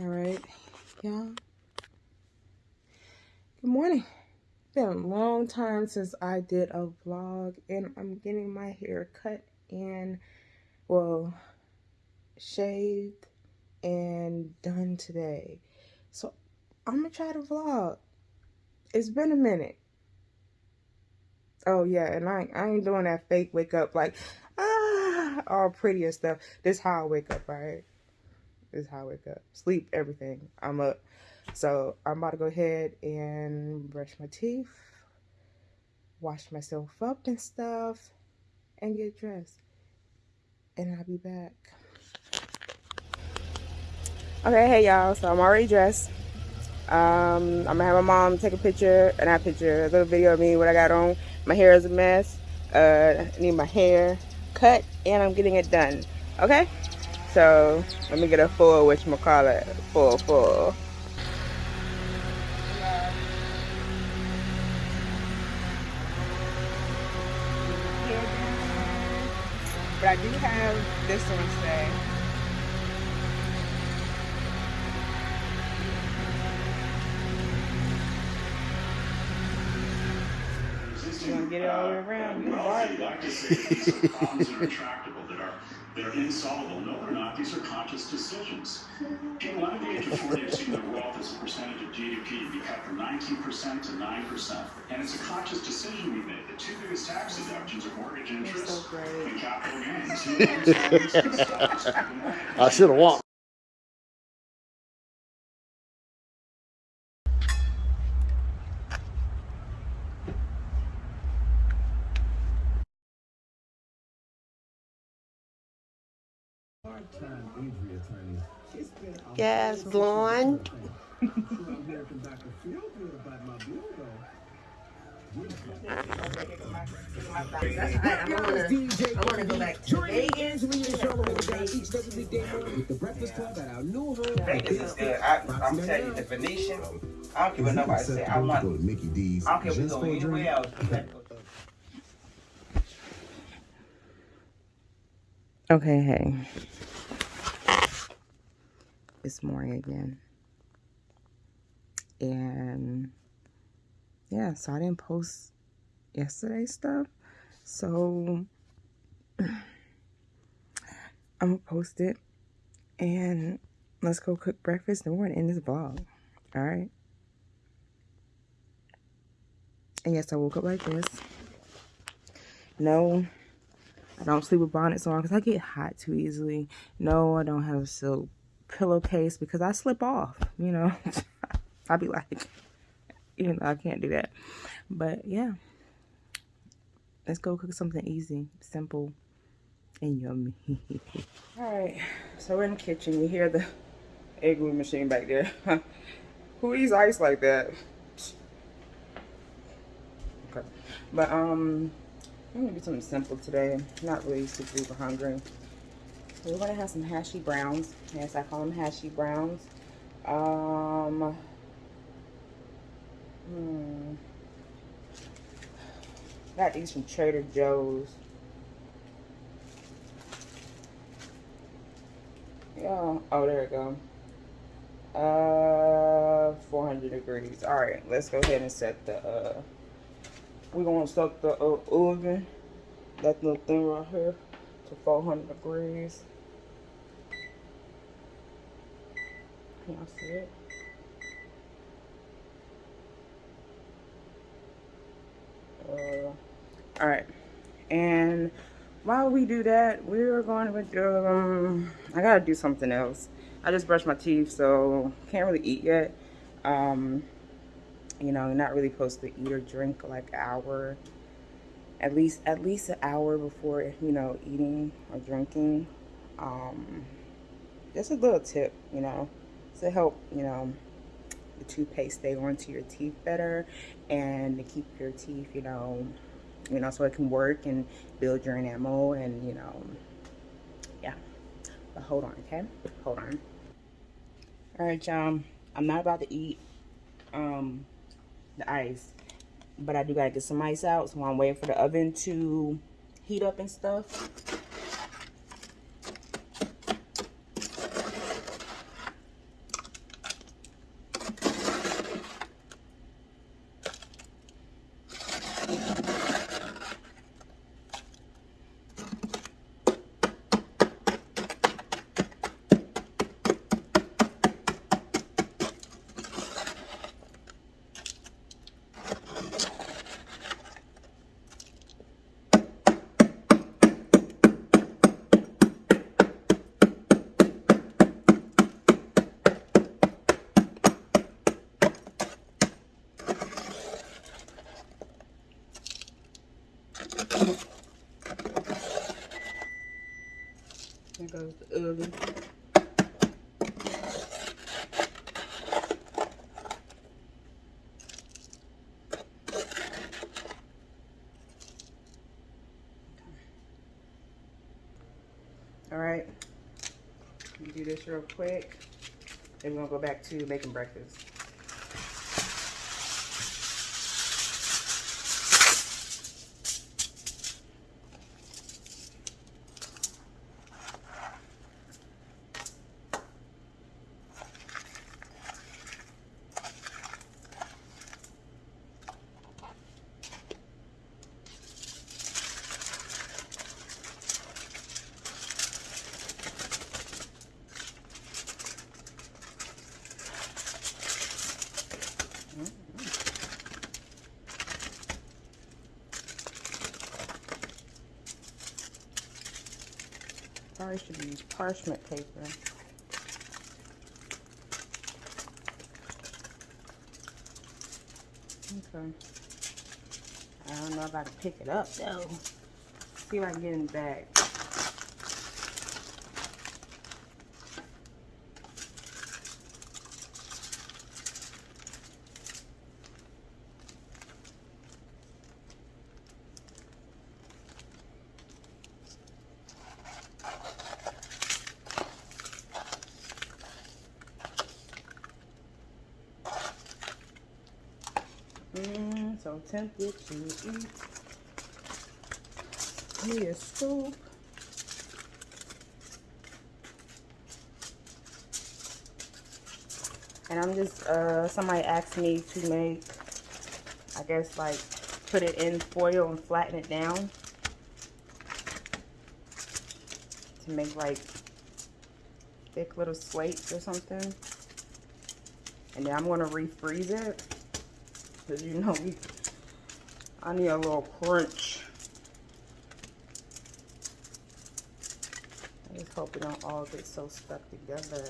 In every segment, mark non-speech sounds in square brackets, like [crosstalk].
All right, y'all. Good morning. Been a long time since I did a vlog, and I'm getting my hair cut and, well, shaved and done today. So I'm gonna try to vlog. It's been a minute. Oh yeah, and I, I ain't doing that fake wake up like, ah, all pretty and stuff. This how I wake up, right? This how I wake up. Sleep, everything. I'm up. So I'm about to go ahead and brush my teeth, wash myself up and stuff, and get dressed. And I'll be back. Okay, hey y'all. So I'm already dressed. Um, I'm gonna have my mom take a picture, and I picture, a little video of me, what I got on. My hair is a mess. Uh, I need my hair cut, and I'm getting it done. Okay? So let me get a full, which call it full, full. But I do have this one today. You want to get it all the way around? You well, if you'd like to say that these are problems that are intractable, that are that are insoluble. No, they're not. These are conscious decisions. People under the age of 40 have seen their wealth as a percentage of GDP be cut from 19% to 9%. And it's a conscious decision we made. The two biggest tax deductions are mortgage interest so and capital gains. Who owns homes and stocks? I should have walked. Yes, blonde. I want to go back to Vegas. Vegas is good. I, I'm telling you, the Venetian. I don't care what nobody say. I want. Go to Mickey D's. I don't care if we go anywhere else. we gotta go. [laughs] Okay, hey. It's morning again. And yeah, so I didn't post yesterday stuff. So [sighs] I'm gonna post it and let's go cook breakfast and we're gonna end this vlog. Alright. And yes, I woke up like this. No, I don't sleep with bonnets on because I get hot too easily. No, I don't have a silk pillowcase because I slip off, you know. [laughs] I'll be like, you know, I can't do that. But yeah, let's go cook something easy, simple, and yummy. [laughs] All right, so we're in the kitchen. You hear the egg glue machine back there. [laughs] Who eats ice like that? Okay, but um, I'm gonna do something simple today. Not really super hungry. We're gonna have some hashy browns. Yes, I call them hashy browns. Um, hmm. Got these from Trader Joe's. Yeah. Oh, there we go. Uh, 400 degrees. All right, let's go ahead and set the. Uh, we're gonna set the uh, oven. That little thing right here to 400 degrees. Can y'all see it? Uh, all right, and while we do that, we're going to do. Um, I gotta do something else. I just brushed my teeth, so can't really eat yet. Um, you know, you're not really supposed to eat or drink like an hour, at least at least an hour before you know eating or drinking. Um, just a little tip, you know, to help you know the toothpaste stay onto your teeth better and to keep your teeth, you know, you know, so it can work and build your enamel and you know, yeah. But hold on, okay? Hold on. All right, y'all. I'm not about to eat um the ice, but I do gotta get some ice out, so I'm waiting for the oven to heat up and stuff. Oven. All right, do this real quick. Then we're gonna go back to making breakfast. Probably should use parchment paper. Okay. I don't know if I can pick it up though. See if I can get in the bag. Mm, so tempted to eat me a scoop. And I'm just, uh, somebody asked me to make, I guess, like, put it in foil and flatten it down. To make, like, thick little slates or something. And then I'm going to refreeze it. Because, you know, we, I need a little crunch. I just hope it don't all get so stuck together.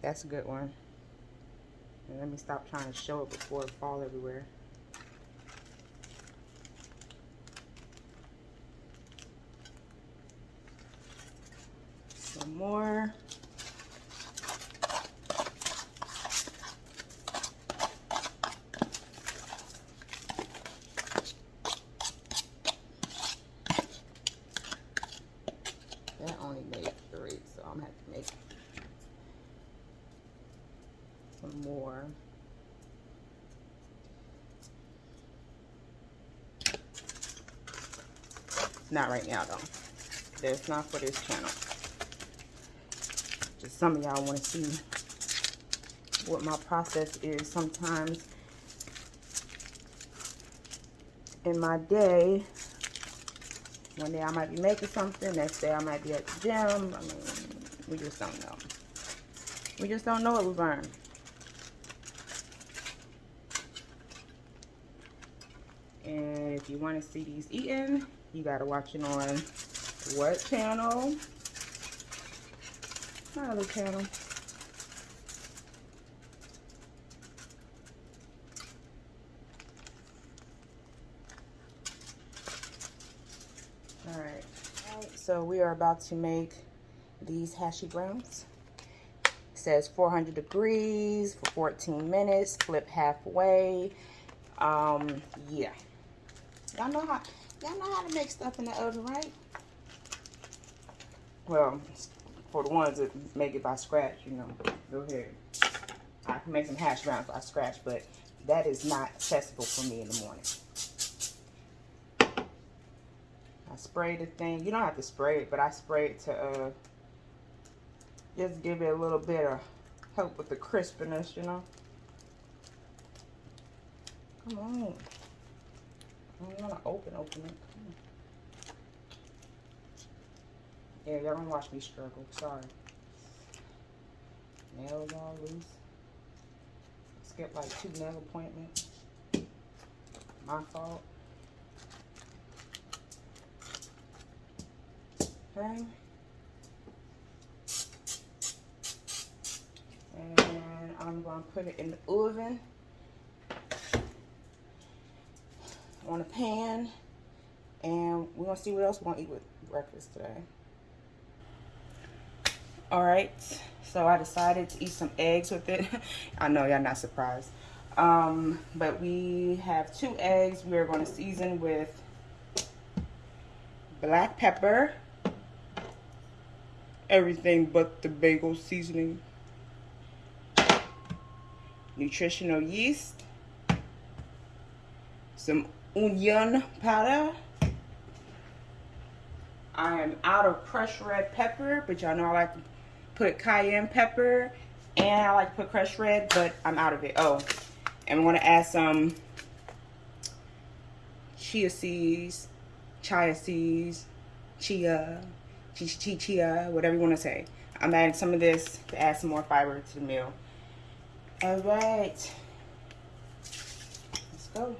That's a good one. And let me stop trying to show it before it fall everywhere. Some more. That only made three, so I'm gonna have to make some more. Not right now though. That's not for this channel. Some of y'all want to see what my process is sometimes in my day. One day I might be making something, next day I might be at the gym. I mean, we just don't know. We just don't know what we learn. And if you want to see these eaten, you got to watch it on what channel? My other channel. All right. All right. So we are about to make these hashi browns. It says 400 degrees for 14 minutes. Flip halfway. Um, yeah. Y'all know how y'all know how to make stuff in the oven, right? Well, for the ones that make it by scratch, you know, go ahead. I can make some hash browns by scratch, but that is not accessible for me in the morning. I spray the thing. You don't have to spray it, but I spray it to uh, just give it a little bit of help with the crispiness, you know. Come on. I don't want to open, open it. Y'all don't watch me struggle. Sorry. Nails all loose. Skipped like two nail appointments. My fault. Okay. And I'm gonna put it in the oven on a pan and we're gonna see what else we're gonna eat with breakfast today. All right, so I decided to eat some eggs with it. [laughs] I know y'all not surprised. Um, but we have two eggs we are going to season with black pepper, everything but the bagel seasoning, nutritional yeast, some onion powder. I am out of crushed red pepper, but y'all know I like put cayenne pepper and I like to put crushed red, but I'm out of it. Oh, and going to add some chia seeds, chia seeds, chia, chia, chia, chia, whatever you want to say. I'm adding some of this to add some more fiber to the meal. All right. Let's go.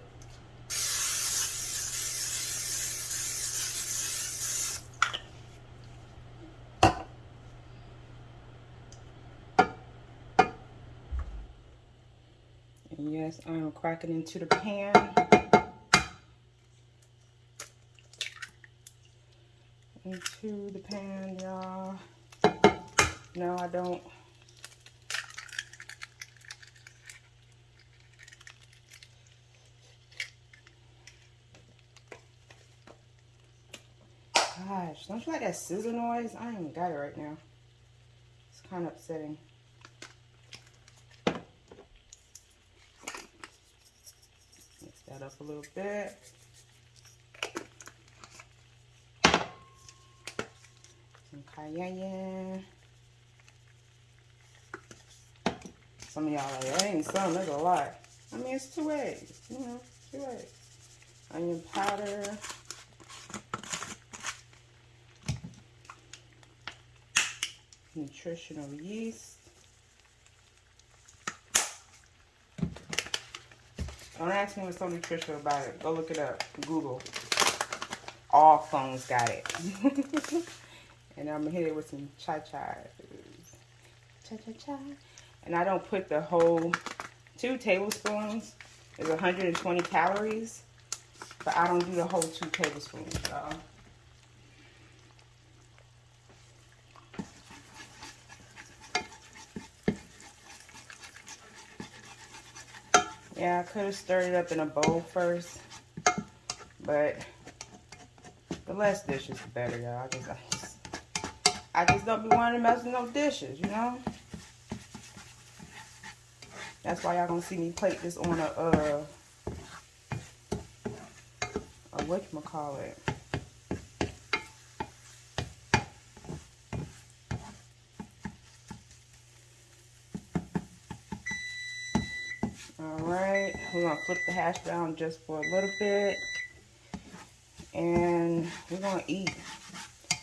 And yes, I'm um, cracking into the pan. Into the pan, y'all. No, I don't. Gosh, don't you like that scissor noise? I ain't got it right now. It's kind of upsetting. Mix that up a little bit. Some cayenne. Some of y'all like, that ain't some, that's a lot. I mean, it's two eggs, you know, two eggs. Onion powder. Nutritional yeast. Don't ask me what's so nutritional about it. Go look it up. Google. All phones got it. [laughs] and I'm going to hit it with some chai-chai. Cha-cha-cha. And I don't put the whole two tablespoons. is 120 calories. But I don't do the whole two tablespoons, y'all. Yeah, I could have stirred it up in a bowl first. But the less dishes, the better, y'all. I just, I just, I just don't be wanting to mess with no dishes, you know? That's why y'all gonna see me plate this on a, uh, a whatchamacallit. Alright, we're gonna flip the hash brown just for a little bit. And we're gonna eat.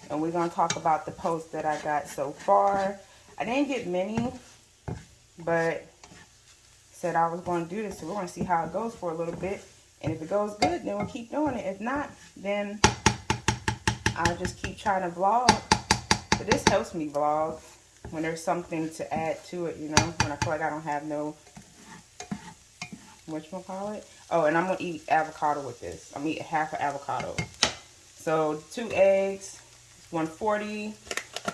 And we're gonna talk about the posts that I got so far. I didn't get many, but said I was gonna do this, so we're gonna see how it goes for a little bit. And if it goes good, then we'll keep doing it. If not, then I'll just keep trying to vlog. But this helps me vlog when there's something to add to it, you know, when I feel like I don't have no whatchamacallit. Oh, and I'm to eat avocado with this. I'm to eat half an avocado. So, two eggs, 140.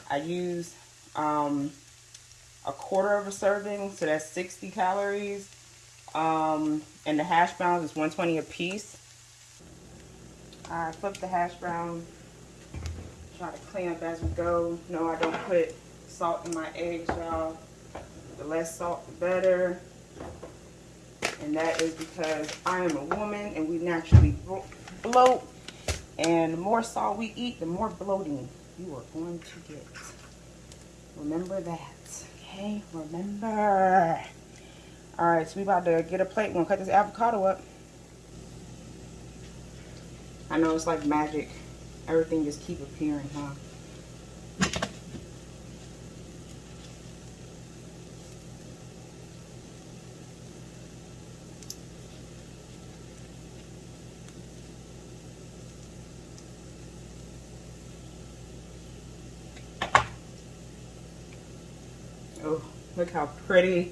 I use um, a quarter of a serving, so that's 60 calories. Um, and the hash browns is 120 a piece. I flip the hash brown, try to clean up as we go. No, I don't put salt in my eggs, y'all. The less salt, the better. And that is because I am a woman and we naturally bloat. And the more salt we eat, the more bloating you are going to get. Remember that. Okay? Remember. Alright, so we about to get a plate. We're to cut this avocado up. I know it's like magic. Everything just keep appearing, huh? Oh, look how pretty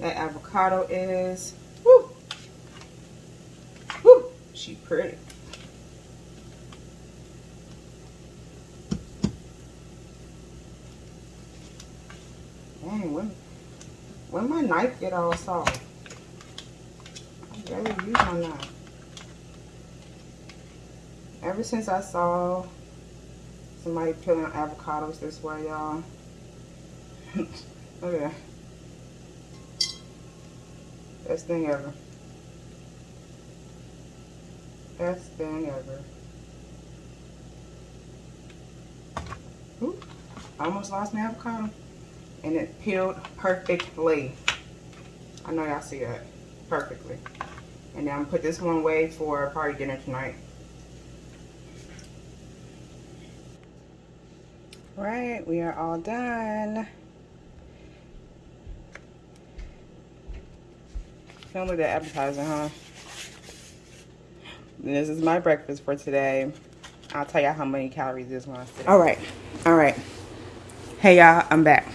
that avocado is. Woo! Woo! She pretty. Dang, when, when my knife get all soft? I barely use my knife. Ever since I saw somebody peeling avocados this way, y'all. [laughs] That. Best thing ever. Best thing ever. Ooh, almost lost my avocado. And it peeled perfectly. I know y'all see that. Perfectly. And now I'm gonna put this one away for party dinner tonight. Right, we are all done. Don't look that appetizing, huh? This is my breakfast for today. I'll tell y'all how many calories this one. All right, all right. Hey y'all, I'm back.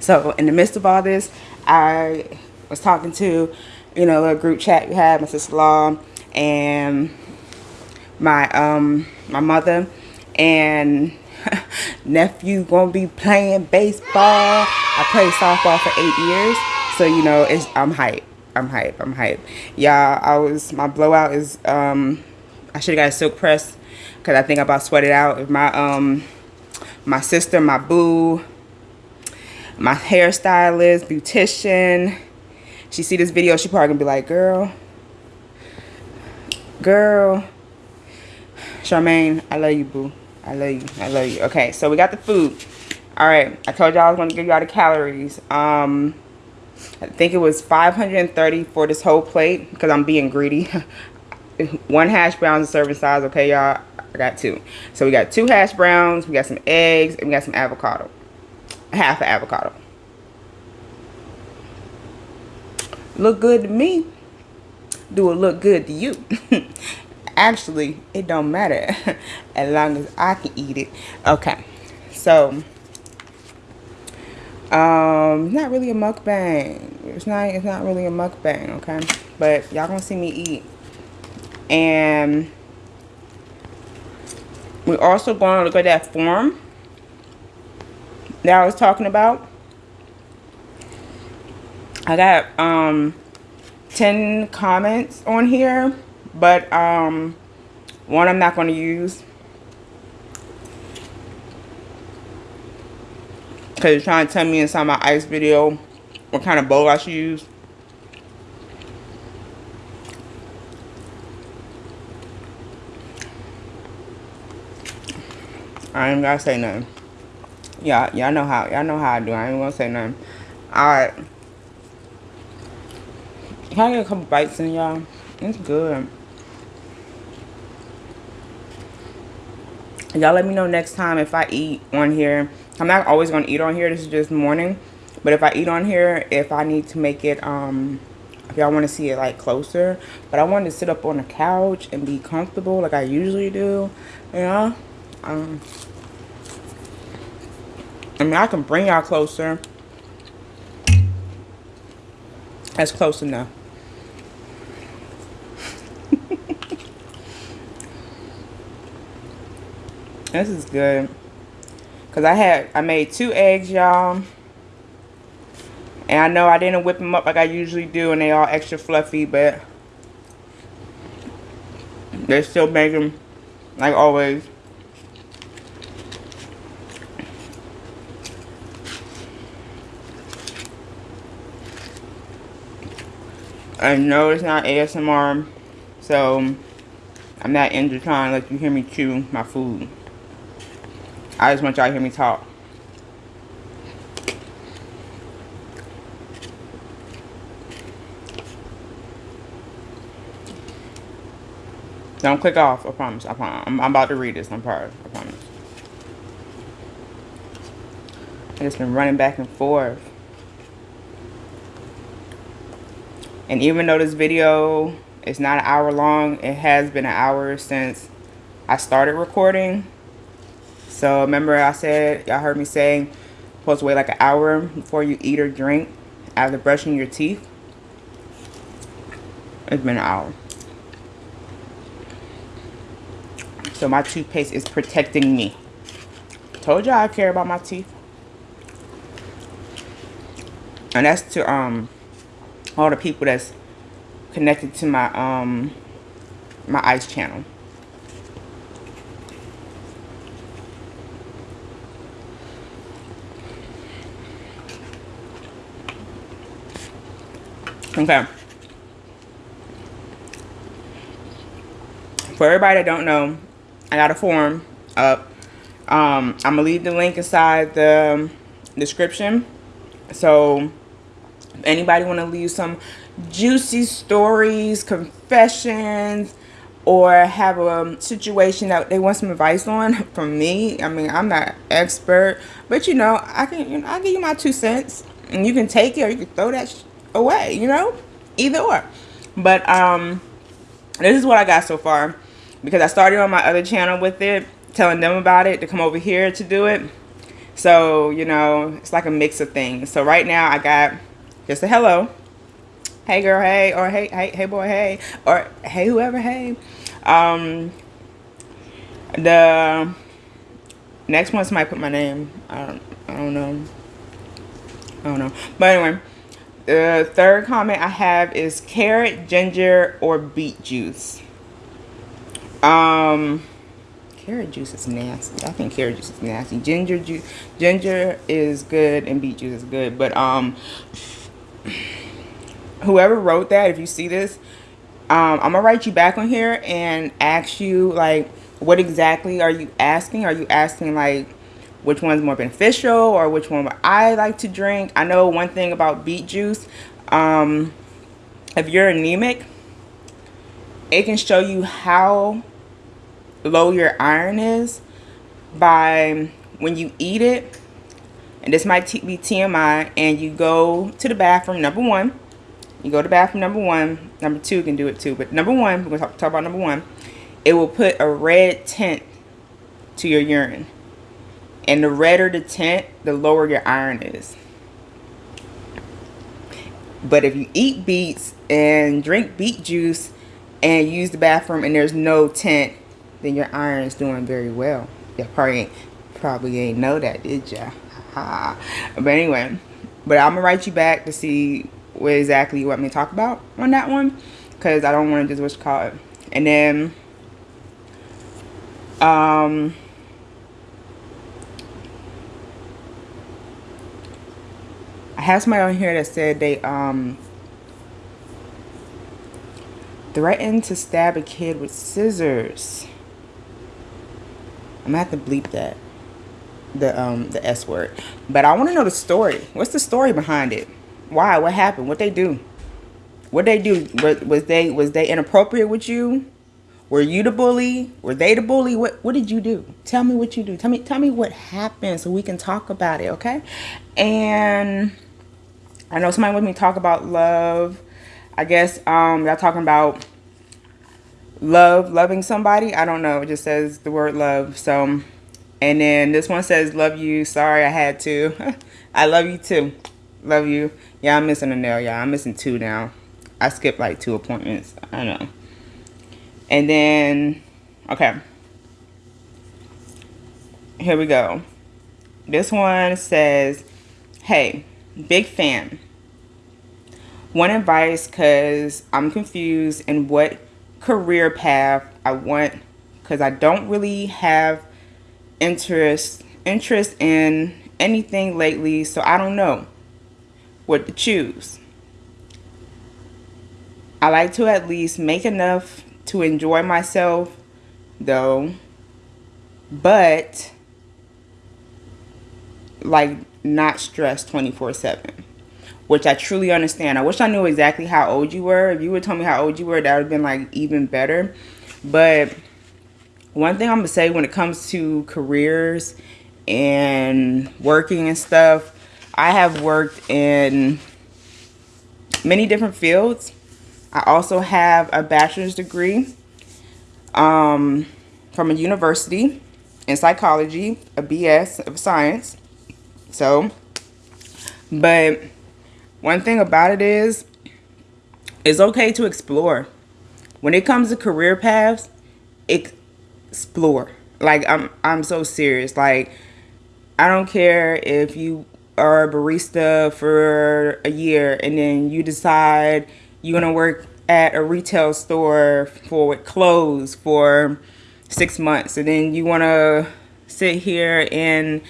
So in the midst of all this, I was talking to, you know, a group chat we had, my sister-in-law and my um my mother and [laughs] nephew gonna be playing baseball. I played softball for eight years, so you know it's I'm hype. I'm hype. I'm hype. Y'all, I was my blowout is um I should have got a silk press because I think I about sweated out. If my um my sister, my boo, my hairstylist, beautician, she see this video, she probably gonna be like, girl, girl, Charmaine, I love you, boo. I love you. I love you. Okay, so we got the food. All right, I told y'all I was to give y'all the calories. Um, I think it was 530 for this whole plate because I'm being greedy. [laughs] One hash brown is serving size. Okay, y'all. I got two. So we got two hash browns. We got some eggs and we got some avocado. Half an avocado. Look good to me. Do it look good to you? [laughs] actually it don't matter [laughs] as long as I can eat it okay so um not really a mukbang. It's not it's not really a mukbang okay? But y'all gonna see me eat. And we're also going to look at that form that I was talking about. I got um 10 comments on here but um, one I'm not going to use. Because you're trying to tell me inside my ice video what kind of bowl I should use. I ain't gotta say nothing. Y'all, y'all know how, y'all know how I do. I ain't gonna say nothing. Alright. Can I get a couple bites in, y'all? It's good. y'all let me know next time if I eat on here. I'm not always going to eat on here. This is just morning. But if I eat on here, if I need to make it, um, if y'all want to see it like closer. But I want to sit up on the couch and be comfortable like I usually do. Know? Um, I mean, I can bring y'all closer. That's close enough. [laughs] This is good. Because I had, I made two eggs, y'all. And I know I didn't whip them up like I usually do. And they all extra fluffy. But they still make them like always. I know it's not ASMR. So I'm not into trying to let you hear me chew my food. I just want y'all to hear me talk. Don't click off, I promise. I promise. I'm, I'm about to read this. I'm proud. I promise. I just been running back and forth. And even though this video is not an hour long, it has been an hour since I started recording. So remember I said, y'all heard me saying, supposed to wait like an hour before you eat or drink. after brushing your teeth. It's been an hour. So my toothpaste is protecting me. Told y'all I care about my teeth. And that's to um all the people that's connected to my um my ice channel. Okay. For everybody that don't know, I got a form up. Um, I'm gonna leave the link inside the description. So if anybody want to leave some juicy stories, confessions, or have a situation that they want some advice on [laughs] from me, I mean, I'm not expert, but you know, I can, you know, I'll give you my two cents, and you can take it or you can throw that away, you know, either or. But um, this is what I got so far because I started on my other channel with it, telling them about it to come over here to do it. So, you know, it's like a mix of things. So right now I got just a hello. Hey girl, hey, or hey, hey, hey boy, hey, or hey whoever, hey. Um, the next one somebody put my name. I don't, I don't know. I don't know. But anyway, the third comment I have is carrot, ginger, or beet juice. Um, carrot juice is nasty. I think carrot juice is nasty. Ginger juice, ginger is good, and beet juice is good. But um, whoever wrote that, if you see this, um, I'm gonna write you back on here and ask you like, what exactly are you asking? Are you asking like? Which one's more beneficial or which one I like to drink. I know one thing about beet juice. Um, if you're anemic, it can show you how low your iron is by when you eat it. And this might be TMI. And you go to the bathroom, number one. You go to bathroom number one. Number two can do it too. But number one, we're going to talk about number one. It will put a red tint to your urine. And the redder the tint, the lower your iron is. But if you eat beets and drink beet juice and use the bathroom and there's no tint, then your iron is doing very well. You probably ain't, probably ain't know that, did ya? but anyway, but I'm gonna write you back to see what exactly you want me to talk about on that one, because I don't want to just what you call it. And then, um, I have somebody on here that said they um threatened to stab a kid with scissors. I'm gonna have to bleep that. The um the S word. But I wanna know the story. What's the story behind it? Why? What happened? What they do? What they do? Was they was they inappropriate with you? Were you the bully? Were they the bully? What what did you do? Tell me what you do. Tell me tell me what happened so we can talk about it, okay? And I know somebody with me talk about love. I guess um, y'all talking about love, loving somebody. I don't know. It just says the word love. So, and then this one says, love you. Sorry, I had to. [laughs] I love you too. Love you. Yeah, I'm missing a nail. Yeah, I'm missing two now. I skipped like two appointments. I know. And then, okay. Here we go. This one says, hey, big fan. One advice because I'm confused in what career path I want because I don't really have interest interest in anything lately so I don't know what to choose. I like to at least make enough to enjoy myself though but like not stressed 24 7 which I truly understand. I wish I knew exactly how old you were. If you would tell me how old you were, that would have been like even better. But one thing I'm gonna say when it comes to careers and working and stuff, I have worked in many different fields. I also have a bachelor's degree um, from a university in psychology, a BS of science. So, but one thing about it is it's okay to explore. When it comes to career paths, explore. Like I'm I'm so serious. Like I don't care if you are a barista for a year and then you decide you're gonna work at a retail store for clothes for six months and then you wanna sit here and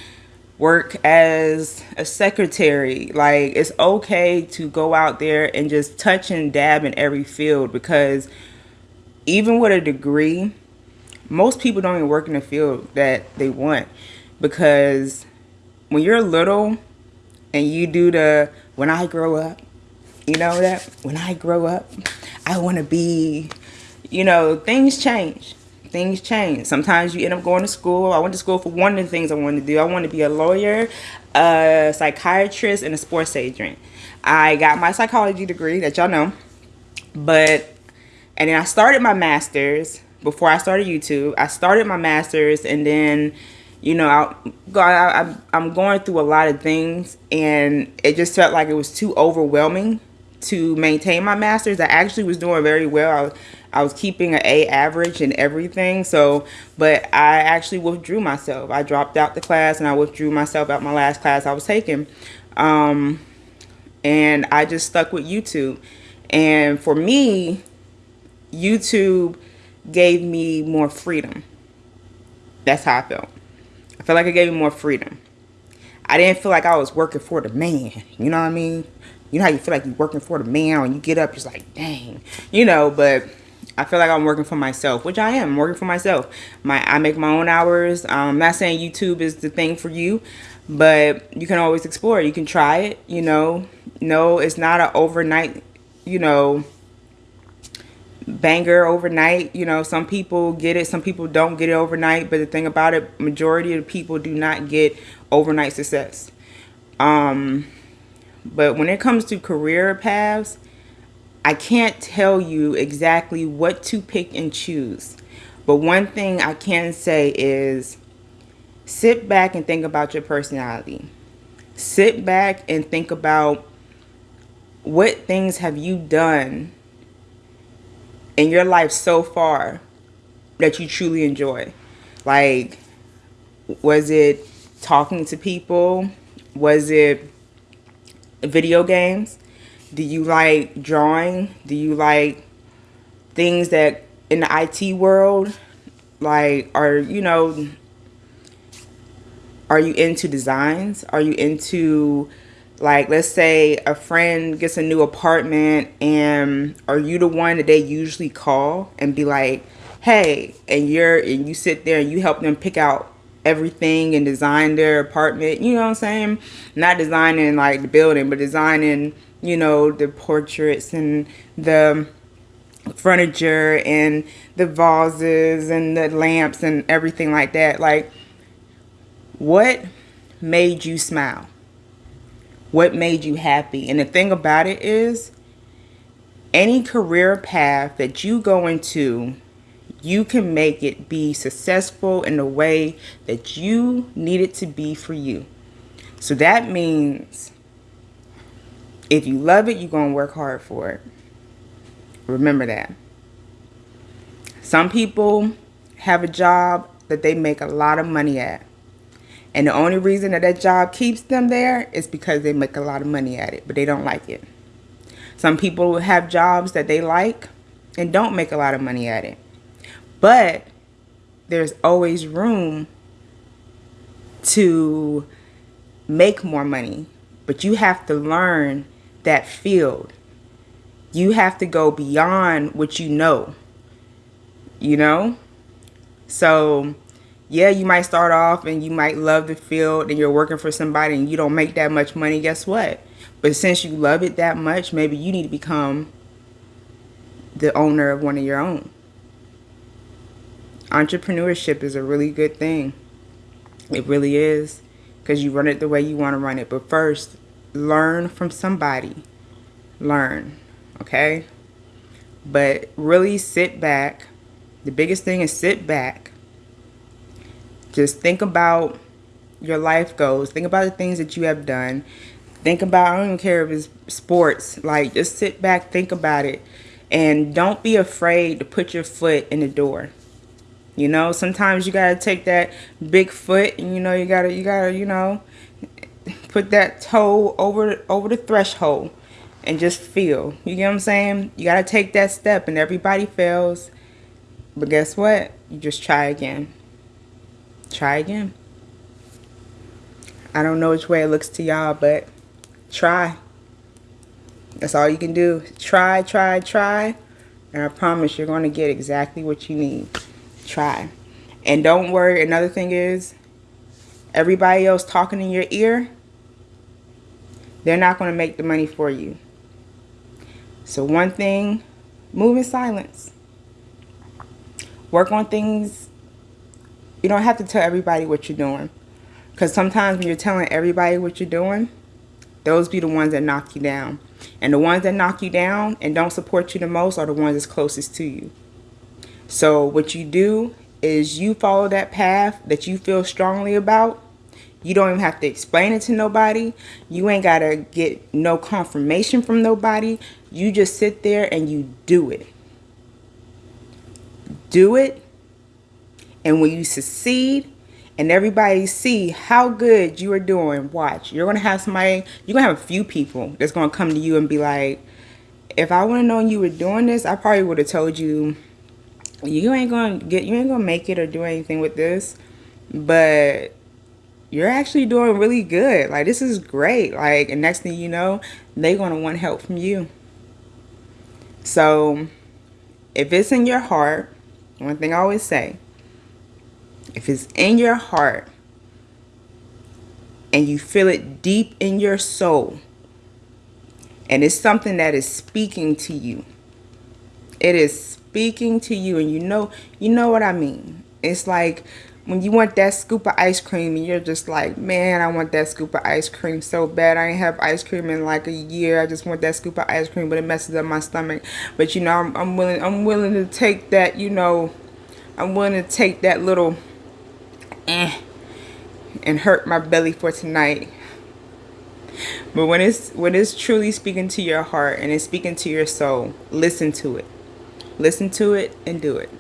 work as a secretary. Like it's okay to go out there and just touch and dab in every field because even with a degree, most people don't even work in the field that they want because when you're little and you do the when I grow up, you know that when I grow up, I want to be, you know, things change. Things change. Sometimes you end up going to school. I went to school for one of the things I wanted to do. I wanted to be a lawyer, a psychiatrist, and a sports agent. I got my psychology degree that y'all know, but and then I started my master's before I started YouTube. I started my master's and then you know, I, I, I'm going through a lot of things and it just felt like it was too overwhelming to maintain my master's. I actually was doing very well. I, I was keeping an A average and everything. So, but I actually withdrew myself. I dropped out the class and I withdrew myself out my last class I was taking. Um, and I just stuck with YouTube. And for me, YouTube gave me more freedom. That's how I felt. I felt like it gave me more freedom. I didn't feel like I was working for the man. You know what I mean? You know how you feel like you're working for the man when you get up, it's like, dang. You know, but I feel like I'm working for myself, which I am. I'm working for myself. My I make my own hours. Um, I'm not saying YouTube is the thing for you, but you can always explore. You can try it, you know. No, it's not an overnight, you know, banger overnight. You know, some people get it, some people don't get it overnight. But the thing about it, majority of the people do not get overnight success. Um, but when it comes to career paths, I can't tell you exactly what to pick and choose. But one thing I can say is sit back and think about your personality. Sit back and think about what things have you done in your life so far that you truly enjoy? Like, was it talking to people? Was it video games? Do you like drawing? Do you like things that in the IT world, like, are, you know, are you into designs? Are you into like, let's say a friend gets a new apartment and are you the one that they usually call and be like, hey, and you're, and you sit there and you help them pick out everything and design their apartment, you know what I'm saying? Not designing like the building, but designing, you know, the portraits and the furniture and the vases and the lamps and everything like that. Like, what made you smile? what made you happy. And the thing about it is, any career path that you go into, you can make it be successful in the way that you need it to be for you. So that means if you love it, you're going to work hard for it. Remember that. Some people have a job that they make a lot of money at. And the only reason that that job keeps them there is because they make a lot of money at it, but they don't like it. Some people have jobs that they like and don't make a lot of money at it. But there's always room to make more money. But you have to learn that field. You have to go beyond what you know. You know? So yeah, you might start off and you might love the field and you're working for somebody and you don't make that much money, guess what? But since you love it that much, maybe you need to become the owner of one of your own. Entrepreneurship is a really good thing. It really is because you run it the way you want to run it. But first, learn from somebody. Learn, okay? But really sit back. The biggest thing is sit back just think about your life goals. Think about the things that you have done. Think about, I don't even care if it's sports. Like, just sit back, think about it. And don't be afraid to put your foot in the door. You know, sometimes you gotta take that big foot and you know you gotta you gotta, you know, put that toe over over the threshold and just feel. You get what I'm saying? You gotta take that step and everybody fails. But guess what? You just try again. Try again. I don't know which way it looks to y'all, but try. That's all you can do. Try, try, try. And I promise you're going to get exactly what you need. Try. And don't worry. Another thing is, everybody else talking in your ear, they're not going to make the money for you. So one thing, move in silence. Work on things. You don't have to tell everybody what you're doing. Because sometimes when you're telling everybody what you're doing, those be the ones that knock you down. And the ones that knock you down and don't support you the most are the ones that's closest to you. So what you do is you follow that path that you feel strongly about. You don't even have to explain it to nobody. You ain't got to get no confirmation from nobody. You just sit there and you do it. Do it. And when you succeed, and everybody see how good you are doing, watch. You're gonna have somebody, you're gonna have a few people that's gonna come to you and be like, if I would have known you were doing this, I probably would have told you you ain't gonna get you ain't gonna make it or do anything with this. But you're actually doing really good. Like this is great. Like and next thing you know, they're gonna want help from you. So if it's in your heart, one thing I always say, if it's in your heart and you feel it deep in your soul and it's something that is speaking to you it is speaking to you and you know you know what I mean it's like when you want that scoop of ice cream and you're just like man I want that scoop of ice cream so bad I ain't have ice cream in like a year I just want that scoop of ice cream but it messes up my stomach but you know I'm, I'm willing I'm willing to take that you know I'm willing to take that little eh, and hurt my belly for tonight. But when it's when it's truly speaking to your heart and it's speaking to your soul, listen to it. Listen to it and do it.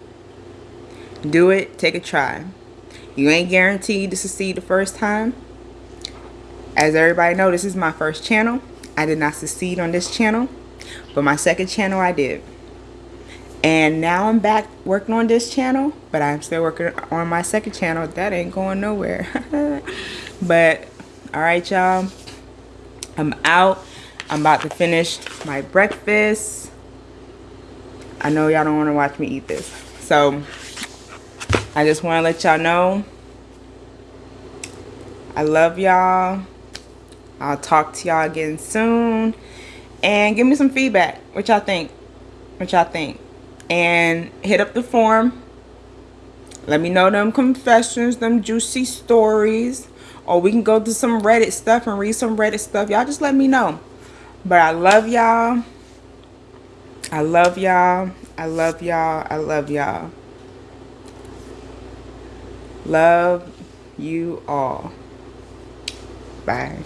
Do it, take a try. You ain't guaranteed to succeed the first time. As everybody know, this is my first channel. I did not succeed on this channel, but my second channel I did. And now I'm back working on this channel, but I'm still working on my second channel. That ain't going nowhere. [laughs] but, alright y'all. I'm out. I'm about to finish my breakfast. I know y'all don't want to watch me eat this. So, I just want to let y'all know. I love y'all. I'll talk to y'all again soon. And give me some feedback. What y'all think? What y'all think? and hit up the forum. Let me know them confessions, them juicy stories. Or we can go to some Reddit stuff and read some Reddit stuff. Y'all just let me know. But I love y'all. I love y'all. I love y'all. I love y'all. Love you all. Bye.